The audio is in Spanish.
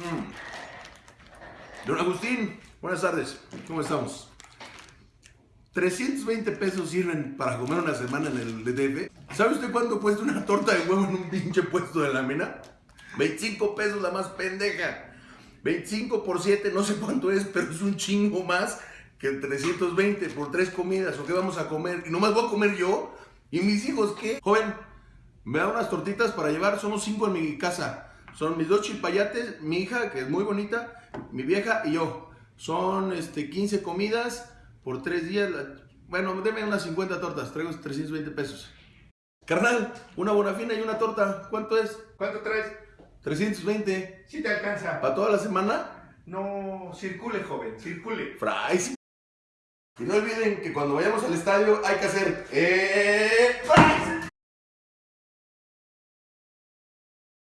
Mm. Don Agustín, buenas tardes. ¿Cómo estamos? 320 pesos sirven para comer una semana en el DF. ¿Sabe usted cuánto cuesta una torta de huevo en un pinche puesto de la mena? 25 pesos la más pendeja. 25 por 7, no sé cuánto es, pero es un chingo más que 320 por tres comidas. ¿O qué vamos a comer? Y nomás voy a comer yo. ¿Y mis hijos qué? Joven, me da unas tortitas para llevar. Somos cinco en mi casa. Son mis dos chipayates, mi hija, que es muy bonita, mi vieja y yo. Son este, 15 comidas por 3 días. Bueno, denme unas 50 tortas, traigo 320 pesos. Carnal, una bonafina y una torta, ¿cuánto es? ¿Cuánto traes? 320. ¿Sí te alcanza? ¿Para toda la semana? No, circule, joven, circule. Fries. Y no olviden que cuando vayamos al estadio hay que hacer... ¡Eh!